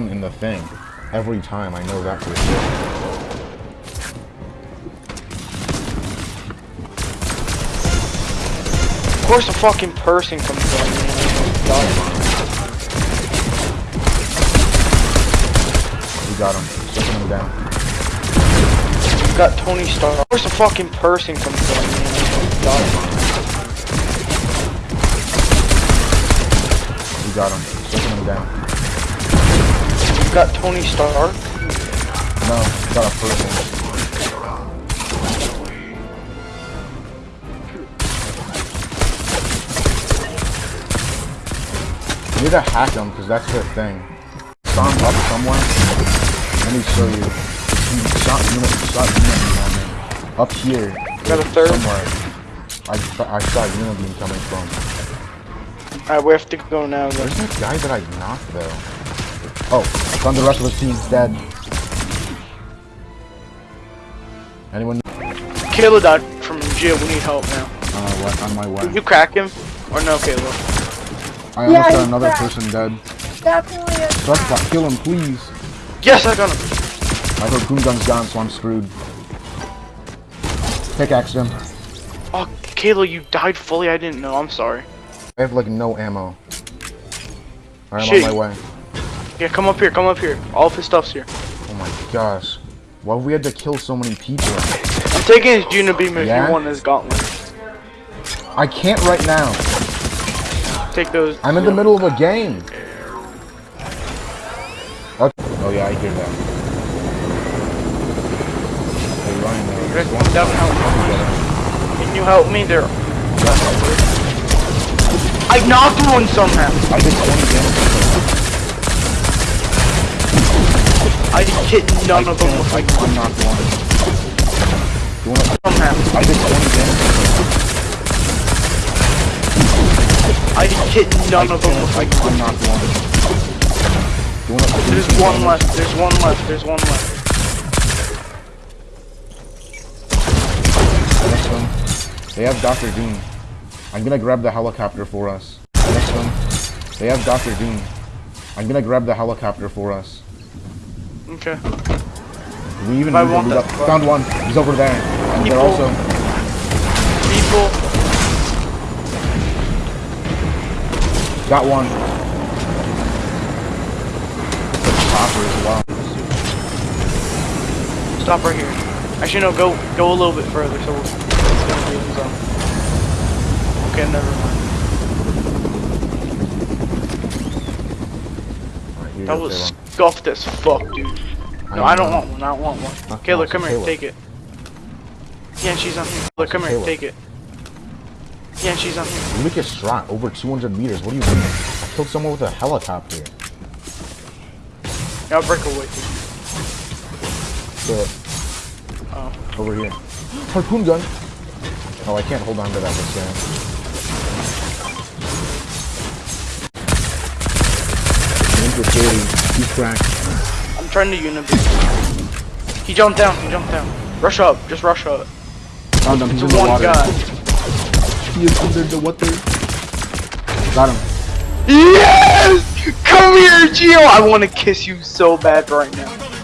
down in the thing. Every time, I know that for sure. Of course a fucking person comes down. man. We got him. Taking him down. You got Tony Stark. Of course a fucking person comes down. man. We got him. Taking him down. Got Tony Stark. No, got a person. You need to hack him, because that's their thing. Saw him up somewhere. Let me show you. He shot unit, shot unit me. Up here. Got a third. Somewhere. I, I saw Unibeam coming from. Alright, we have to go now then. Where's that guy that I knocked though? Oh, found the rest of his team's dead. Anyone? Kayla died from jail. We need help now. Uh, what? On my way. Did you crack him? Or no, Kayla? I almost Yeah, got another back. person dead. Definitely a Suspect, kill him, please. Yes, I got him. My harpoon gun's gone, so I'm screwed. Pickaxe him. Oh, Kayla, you died fully. I didn't know. I'm sorry. I have like no ammo. Alright, I'm on my way. Yeah, come up here. Come up here. All of his stuff's here. Oh my gosh. Why we had to kill so many people? I'm taking his Unibeam if Yeah? you want his gauntlet. I can't right now. Take those. I'm in the middle of a game. Okay. Oh yeah, I hear that. Hey Ryan, though. Rick, one- down, help me. Come together. Can you help me there? I knocked one somehow. I did 20 damage. I hit none of them with I, my I knocked one. You wanna, somehow. I did 20 damage. I hit none of them with I, my I one. You wanna, There's one damage? left, there's one left, there's one left. One. They have Doctor Doom. I'm gonna grab the helicopter for us. Next one. They have Dr. Doom. I'm gonna grab the helicopter for us. Okay. We even I want move that Found one. He's over there. And they're also People. got one. The chopper as well. Stop right here. Actually, no. Go. Go a little bit further. So it's gonna be in zone. Okay. Never mind. You That was. Scuffed as fuck, dude. No, I don't want one. I don't want one. Not- Kayla, come here. Kayla. Take it. Yeah, she's on here. Look, come here. Kayla. Take it. Yeah, she's on here. You make a shot over 200 meters. What do you mean? I killed someone with a helicopter. Yeah, I'll break away. So, Oh. over here. Harpoon gun. Oh, I can't hold on to that this time. Ninja He's cracked. I'm trying to unibeam. He jumped down. He jumped down. Rush up. Just rush up. Found him. He's in the one water. guy. He is under the water. Got him. Yes! Come here, Geo! I want to kiss you so bad right now.